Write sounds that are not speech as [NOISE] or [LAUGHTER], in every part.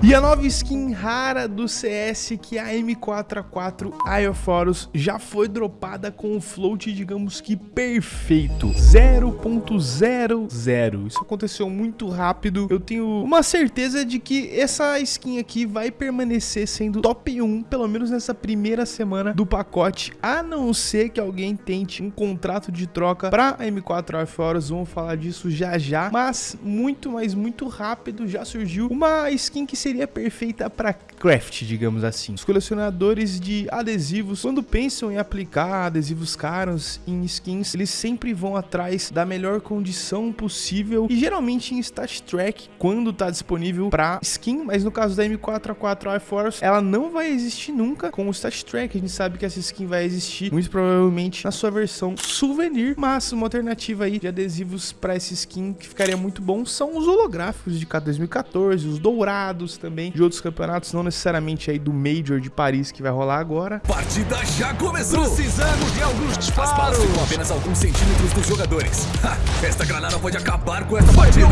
E a nova skin rara do CS, que é a M4A4 Eye of Horus, já foi dropada com o float, digamos que perfeito, 0.00. Isso aconteceu muito rápido, eu tenho uma certeza de que essa skin aqui vai permanecer sendo top 1, pelo menos nessa primeira semana do pacote, a não ser que alguém tente um contrato de troca para a M4 Eye of Horus, vamos falar disso já já, mas muito, mas muito rápido já surgiu uma skin que se seria perfeita para craft, digamos assim. Os colecionadores de adesivos, quando pensam em aplicar adesivos caros em skins, eles sempre vão atrás da melhor condição possível e geralmente em Stat Track, quando está disponível para skin, mas no caso da M4A4 iForce, ela não vai existir nunca com o Stat Track. A gente sabe que essa skin vai existir muito provavelmente na sua versão souvenir, mas uma alternativa aí de adesivos para essa skin que ficaria muito bom são os holográficos de cada 2014, os dourados também de outros campeonatos, não necessariamente aí do Major de Paris que vai rolar agora. Partida já começou! Precisamos de alguns disparos! As balas ficam apenas alguns centímetros dos jogadores. [LAUGHS] Ha, esta granada pode acabar com essa partida!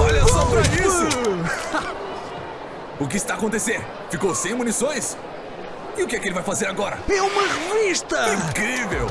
Olha só pra isso! [LAUGHS] o que está acontecendo? Ficou sem munições? E o que é que ele vai fazer agora? É uma revista! Incrível!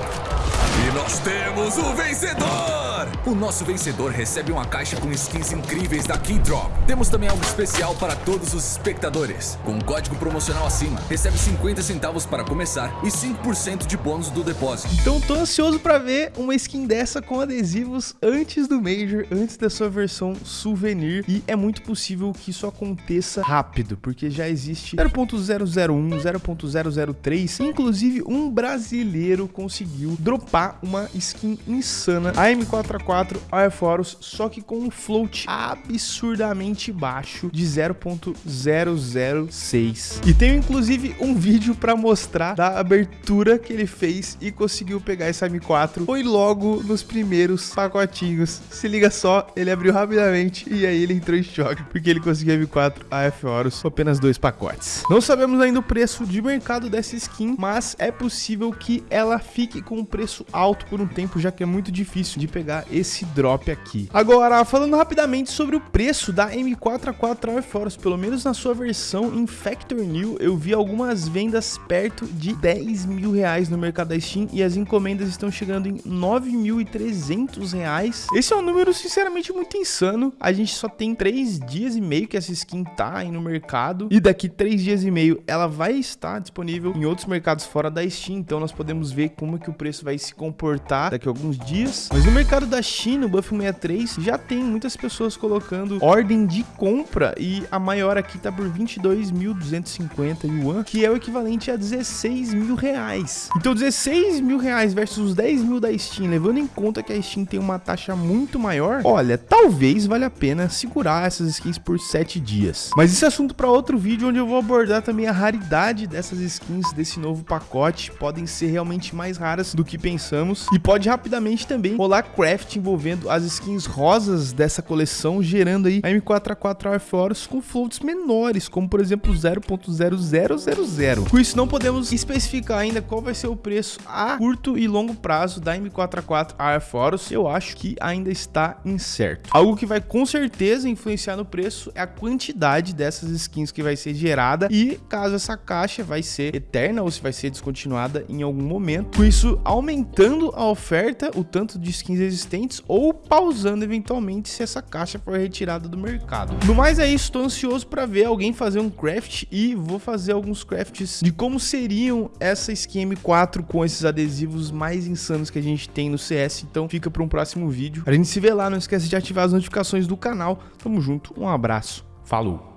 E nós temos o vencedor! O nosso vencedor recebe uma caixa com skins incríveis da Keydrop. Temos também algo especial para todos os espectadores. Com um código promocional acima, recebe 50 centavos para começar e 5% de bônus do depósito. Então tô ansioso para ver uma skin dessa com adesivos antes do Major, antes da sua versão souvenir. E é muito possível que isso aconteça rápido, porque já existe 0.001, 0.003, inclusive um brasileiro conseguiu dropar uma skin insana, a M4A4 4 Airforce, só que com um float absurdamente baixo de 0.006. E tenho inclusive um vídeo para mostrar da abertura que ele fez e conseguiu pegar esse M4. Foi logo nos primeiros pacotinhos. Se liga só, ele abriu rapidamente e aí ele entrou em choque, porque ele conseguiu M4 AF Horus com apenas dois pacotes. Não sabemos ainda o preço de mercado dessa skin, mas é possível que ela fique com um preço alto por um tempo, já que é muito difícil de pegar esse drop aqui. Agora, falando rapidamente sobre o preço da M4A4 Air Force, pelo menos na sua versão em Factor New, eu vi algumas vendas perto de 10 mil reais no mercado da Steam e as encomendas estão chegando em 9.300 reais. Esse é um número, sinceramente, muito insano. A gente só tem 3 dias e meio que essa skin tá aí no mercado e daqui 3 dias e meio ela vai estar disponível em outros mercados fora da Steam, então nós podemos ver como que o preço vai se comportar daqui a alguns dias. Mas no mercado da China, o Buff 63, já tem muitas pessoas colocando ordem de compra e a maior aqui tá por 22.250 yuan, que é o equivalente a 16 mil reais. Então 16 mil reais versus os 10 mil da Steam, levando em conta que a Steam tem uma taxa muito maior, olha, talvez valha a pena segurar essas skins por 7 dias. Mas esse é assunto para outro vídeo, onde eu vou abordar também a raridade dessas skins desse novo pacote, podem ser realmente mais raras do que pensamos, e pode rapidamente também rolar crafting envolvendo as skins rosas dessa coleção, gerando aí a M4A4 Air Force com floats menores, como por exemplo 0.0000. Com isso, não podemos especificar ainda qual vai ser o preço a curto e longo prazo da M4A4 Air Force. Eu acho que ainda está incerto. Algo que vai com certeza influenciar no preço é a quantidade dessas skins que vai ser gerada e caso essa caixa vai ser eterna ou se vai ser descontinuada em algum momento. Com isso, aumentando a oferta, o tanto de skins existentes ou pausando eventualmente se essa caixa for retirada do mercado. No mais é isso, estou ansioso para ver alguém fazer um craft e vou fazer alguns crafts de como seriam essa skin M4 com esses adesivos mais insanos que a gente tem no CS, então fica para um próximo vídeo. A gente se vê lá, não esquece de ativar as notificações do canal. Tamo junto, um abraço, falou!